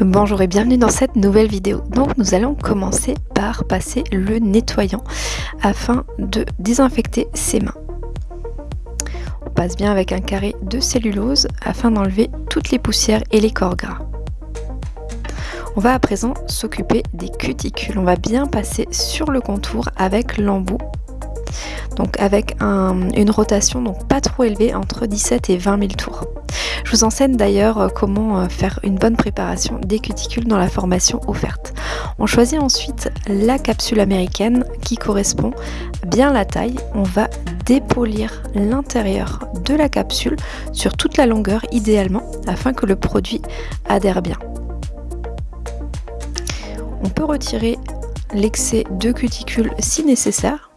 Bonjour et bienvenue dans cette nouvelle vidéo. Donc nous allons commencer par passer le nettoyant afin de désinfecter ses mains. On passe bien avec un carré de cellulose afin d'enlever toutes les poussières et les corps gras. On va à présent s'occuper des cuticules. On va bien passer sur le contour avec l'embout donc avec une rotation donc pas trop élevée entre 17 et 20 000 tours. Je vous enseigne d'ailleurs euh, comment euh, faire une bonne préparation des cuticules dans la formation offerte. On choisit ensuite la capsule américaine qui correspond bien à la taille. On va dépolir l'intérieur de la capsule sur toute la longueur idéalement afin que le produit adhère bien. On peut retirer l'excès de cuticule si nécessaire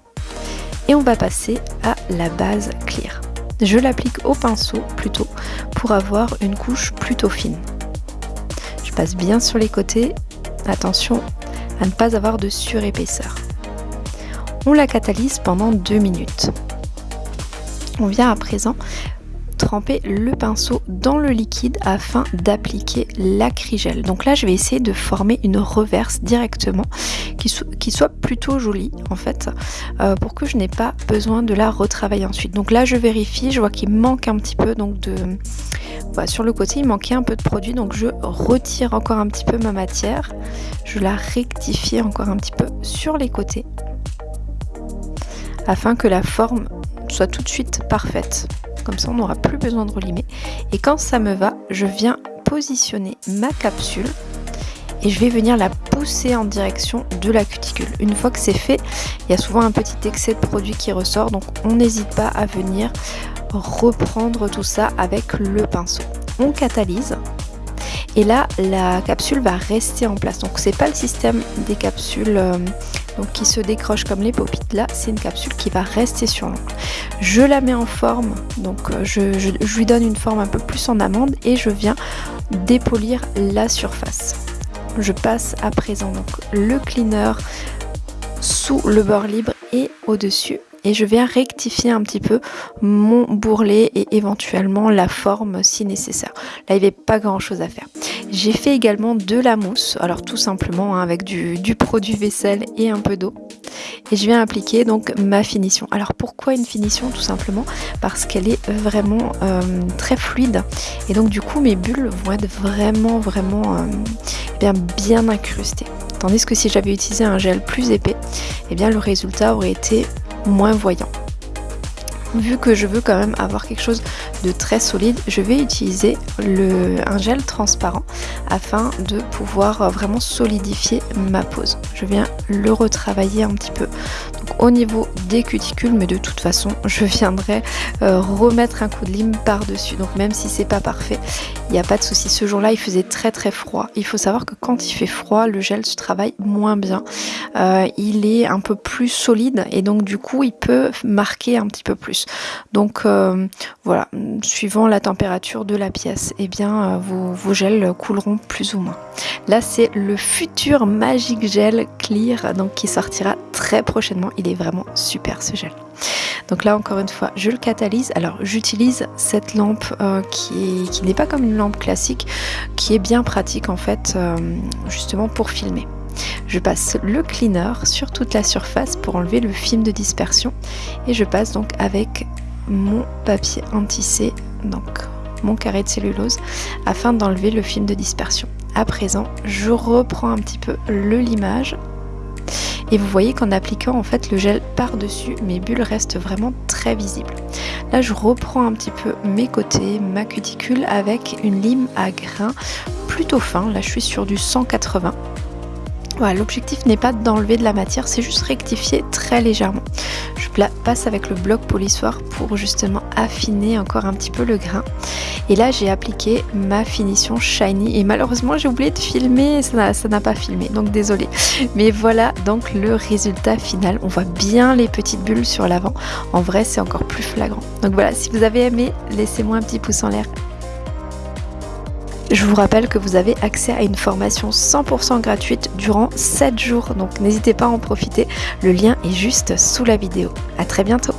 et on va passer à la base clear. Je l'applique au pinceau plutôt pour avoir une couche plutôt fine. Je passe bien sur les côtés, attention à ne pas avoir de surépaisseur. On la catalyse pendant deux minutes. On vient à présent tremper le pinceau dans le liquide afin d'appliquer l'acrygel. Donc là, je vais essayer de former une reverse directement qui, soit plutôt jolie en fait euh, pour que je n'ai pas besoin de la retravailler ensuite. Donc là, je vérifie, je vois qu'il manque un petit peu donc de... sur le côté, il manquait un peu de produit donc je retire encore un petit peu ma matière. Je la rectifie encore un petit peu sur les côtés afin que la forme soit tout de suite parfaite comme ça on n'aura plus besoin de relimer. Et quand ça me va, je viens positionner ma capsule et je vais venir la pousser en direction de la cuticule. Une fois que c'est fait, il y a souvent un petit excès de produit qui ressort, donc on n'hésite pas à venir reprendre tout ça avec le pinceau. On catalyse et là la capsule va rester en place. Donc c'est pas le système des capsules euh, qui se décroche comme les popites là, c'est une capsule qui va rester sur l'ongle. Je la mets en forme, donc euh, je, lui donne une forme un peu plus en amande et je viens dépolir la surface. Je passe à présent donc le cleaner sous le bord libre et au-dessus et je viens rectifier un petit peu mon bourrelet et éventuellement la forme si nécessaire. Là il n'y avait pas grand chose à faire. J'ai fait également de la mousse, alors tout simplement hein, avec du, produit vaisselle et un peu d'eau. Et je viens appliquer donc ma finition. Alors pourquoi une finition Tout simplement? Parce qu'elle est vraiment euh, très fluide. Et donc du coup mes bulles vont être vraiment vraiment euh, bien, bien incrustées. Tandis que si j'avais utilisé un gel plus épais, eh bien le résultat aurait été moins voyant vu que je veux quand même avoir quelque chose de très solide, je vais utiliser un gel transparent afin de pouvoir vraiment solidifier ma pose. Je viens le retravailler un petit peu au niveau des cuticules, mais de toute façon, je viendrai euh, remettre un coup de lime par-dessus. Donc même si c'est pas parfait, il n'y a pas de souci. Ce jour-là, il faisait très très froid. Il faut savoir que quand il fait froid, le gel se travaille moins bien. Euh, il est un peu plus solide et donc du coup, il peut marquer un petit peu plus. Donc euh, voilà, suivant la température de la pièce, et eh bien euh, vos, gels couleront plus ou moins. Là c'est le futur Magic Gel Clear donc qui sortira très prochainement. Il est vraiment super ce gel. Donc là encore une fois je le catalyse. Alors j'utilise cette lampe qui n'est pas comme une lampe classique, qui est bien pratique en fait justement pour filmer. Je passe le cleaner sur toute la surface pour enlever le film de dispersion et je passe donc avec mon papier anti donc mon carré de cellulose, afin d'enlever le film de dispersion. À présent, je reprends un petit peu le limage et vous voyez qu'en appliquant en fait le gel par-dessus, mes bulles restent vraiment très visibles. Là, je reprends un petit peu mes côtés, ma cuticule avec une lime à grains plutôt fin. Là, je suis sur du 180 l'objectif n'est pas d'enlever de la matière, c'est juste rectifier très légèrement. Je passe avec le bloc polissoir pour justement affiner encore un petit peu le grain. Et là, j'ai appliqué ma finition shiny. Et malheureusement, j'ai oublié de filmer, ça n'a pas filmé, donc désolé. Mais voilà donc le résultat final. On voit bien les petites bulles sur l'avant. En vrai, c'est encore plus flagrant. Donc voilà, si vous avez aimé, laissez-moi un petit pouce en l'air je vous rappelle que vous avez accès à une formation 100% gratuite durant 7 jours, donc n'hésitez pas à en profiter. Le lien est juste sous la vidéo. A très bientôt